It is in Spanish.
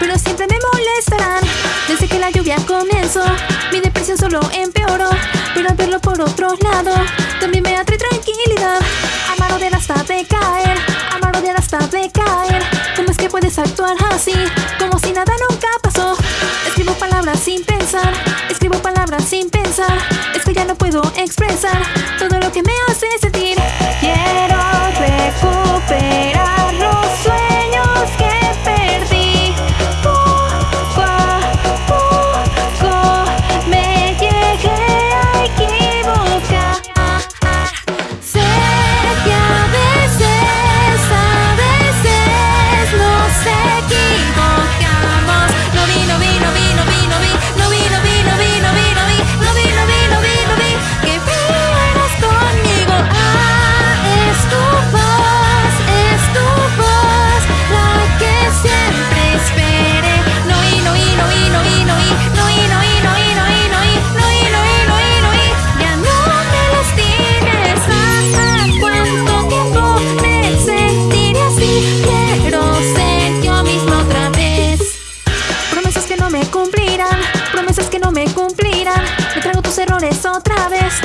pero siempre me molestarán. Desde que la lluvia comenzó, mi depresión solo empeoró. Pero al verlo por otro lado, también me atrae tranquilidad. Amar odiar hasta de caer, amar odiar hasta de caer. ¿Cómo es que puedes actuar así? Como si nada nunca pasó. Escribo palabras sin pensar, escribo palabras sin pensar. Es que ya no puedo expresar todo lo que me hace sentir. dirán, me trago tus errores otra vez.